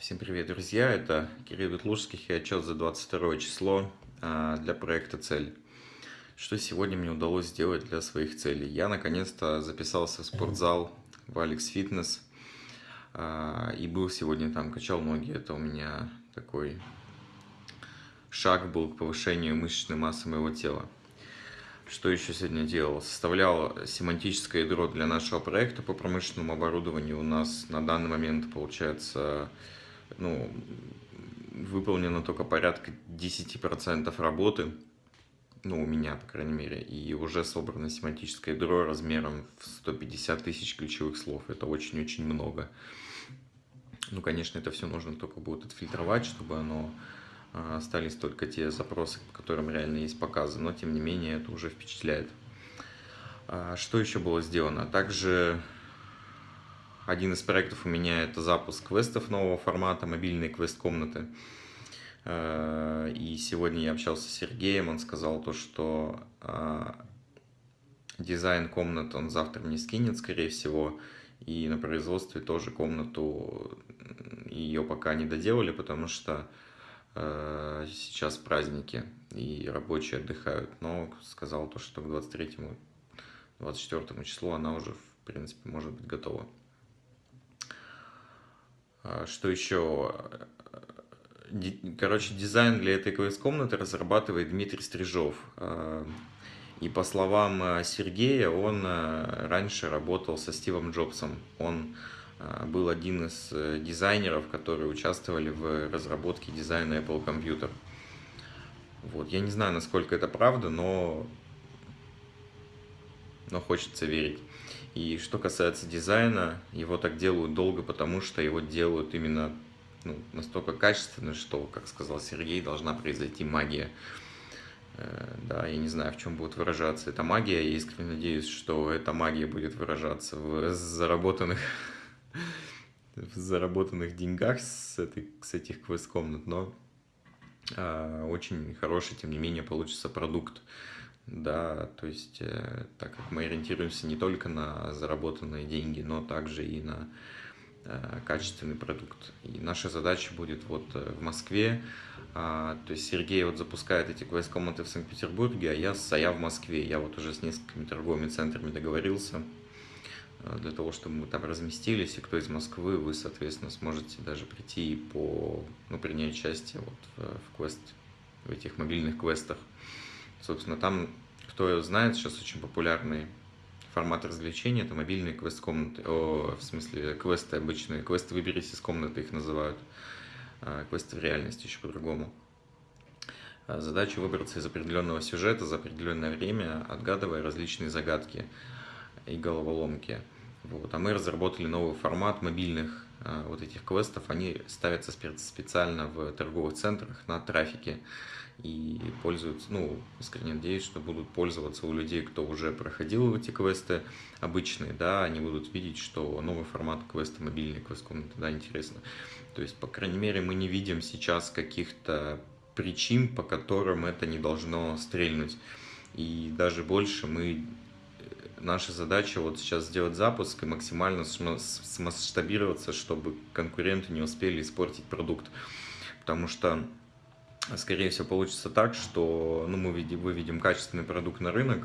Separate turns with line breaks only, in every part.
Всем привет, друзья! Это Кирилл Ветлужских и отчет за 22 число а, для проекта «Цель». Что сегодня мне удалось сделать для своих целей? Я наконец-то записался в спортзал в Алекс Фитнес а, и был сегодня там, качал ноги. Это у меня такой шаг был к повышению мышечной массы моего тела. Что еще сегодня делал? Составлял семантическое ядро для нашего проекта по промышленному оборудованию. У нас на данный момент получается ну, выполнено только порядка 10% работы, ну, у меня, по крайней мере, и уже собрано семантическое ядро размером в 150 тысяч ключевых слов. Это очень-очень много. Ну, конечно, это все нужно только будет отфильтровать, чтобы оно а, остались только те запросы, по которым реально есть показы, но тем не менее это уже впечатляет. А, что еще было сделано? Также один из проектов у меня это запуск квестов нового формата, мобильные квест-комнаты. Э, и сегодня я общался с Сергеем, он сказал то, что э, дизайн комнат он завтра мне скинет, скорее всего, и на производстве тоже комнату ее пока не доделали, потому что э, сейчас праздники и рабочие отдыхают, но сказал то, что к 23-24 числу она уже, в принципе, может быть готова. А, что еще? Короче, дизайн для этой квест-комнаты разрабатывает Дмитрий Стрижов. А, и по словам а, Сергея, он раньше работал со Стивом Джобсом. Он был один из э, дизайнеров, которые участвовали в разработке дизайна Apple Computer. Вот. Я не знаю, насколько это правда, но, но хочется верить. И что касается дизайна, его так делают долго, потому что его делают именно ну, настолько качественно, что, как сказал Сергей, должна произойти магия. Э, да, я не знаю, в чем будет выражаться эта магия. Я искренне надеюсь, что эта магия будет выражаться в заработанных, в заработанных деньгах с, этой, с этих квест-комнат, но э, очень хороший, тем не менее, получится продукт да, то есть, э, так как мы ориентируемся не только на заработанные деньги, но также и на э, качественный продукт. И наша задача будет вот э, в Москве, а, то есть Сергей вот запускает эти квест-комнаты в Санкт-Петербурге, а я, а я в Москве. Я вот уже с несколькими торговыми центрами договорился для того, чтобы мы там разместились, и кто из Москвы, вы, соответственно, сможете даже прийти по, ну, принять участие вот в, в квест, в этих мобильных квестах. Собственно, там, кто знает, сейчас очень популярный формат развлечения, это мобильные квест-комнаты, о, в смысле, квесты обычные, квесты «Выберись из комнаты» их называют, а, квесты в реальности еще по-другому. А, задача выбраться из определенного сюжета за определенное время, отгадывая различные загадки и головоломки. Вот. А мы разработали новый формат мобильных а, вот этих квестов. Они ставятся специально в торговых центрах на трафике и пользуются, ну, искренне надеюсь, что будут пользоваться у людей, кто уже проходил эти квесты обычные, да, они будут видеть, что новый формат квеста, мобильный квест комнаты, да, интересно. То есть, по крайней мере, мы не видим сейчас каких-то причин, по которым это не должно стрельнуть. И даже больше мы наша задача вот сейчас сделать запуск и максимально смасштабироваться, чтобы конкуренты не успели испортить продукт. Потому что скорее всего, получится так, что ну, мы выведем качественный продукт на рынок,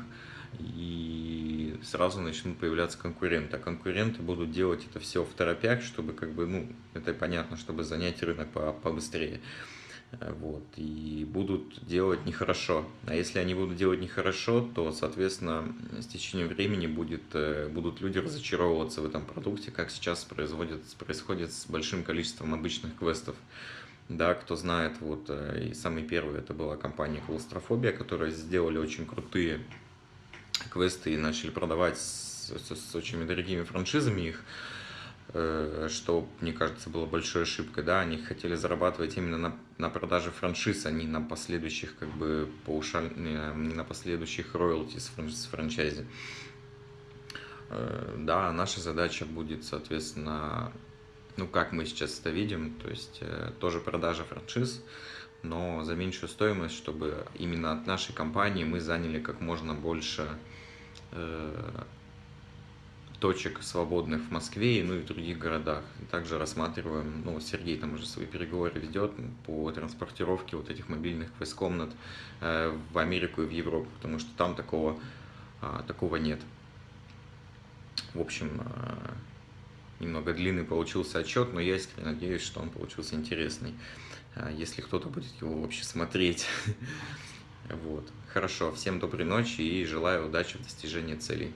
и сразу начнут появляться конкуренты. А конкуренты будут делать это все в торопях, чтобы, как бы, ну, это понятно, чтобы занять рынок побыстрее. Вот, и будут делать нехорошо. А если они будут делать нехорошо, то, соответственно, с течением времени будет, э, будут люди разочаровываться в этом продукте, как сейчас производит, происходит с большим количеством обычных квестов. Да, кто знает, вот э, и самый первый это была компания Клаустрофобия, которая сделали очень крутые квесты и начали продавать с, с, с очень дорогими франшизами их, э, что, мне кажется, было большой ошибкой, да, они хотели зарабатывать именно на, на продаже франшиз, а не на последующих, как бы, паушаль, не на последующих роялти с, франш, с франчайзи. Э, да, наша задача будет, соответственно, ну, как мы сейчас это видим, то есть э, тоже продажа франшиз, но за меньшую стоимость, чтобы именно от нашей компании мы заняли как можно больше э, точек свободных в Москве, ну и в других городах. Также рассматриваем, ну, Сергей там уже свои переговоры ведет по транспортировке вот этих мобильных квест-комнат э, в Америку и в Европу, потому что там такого, а, такого нет. В общем, а, немного длинный получился отчет, но я искренне надеюсь, что он получился интересный, а, если кто-то будет его вообще смотреть. Вот. Хорошо, всем доброй ночи и желаю удачи в достижении целей.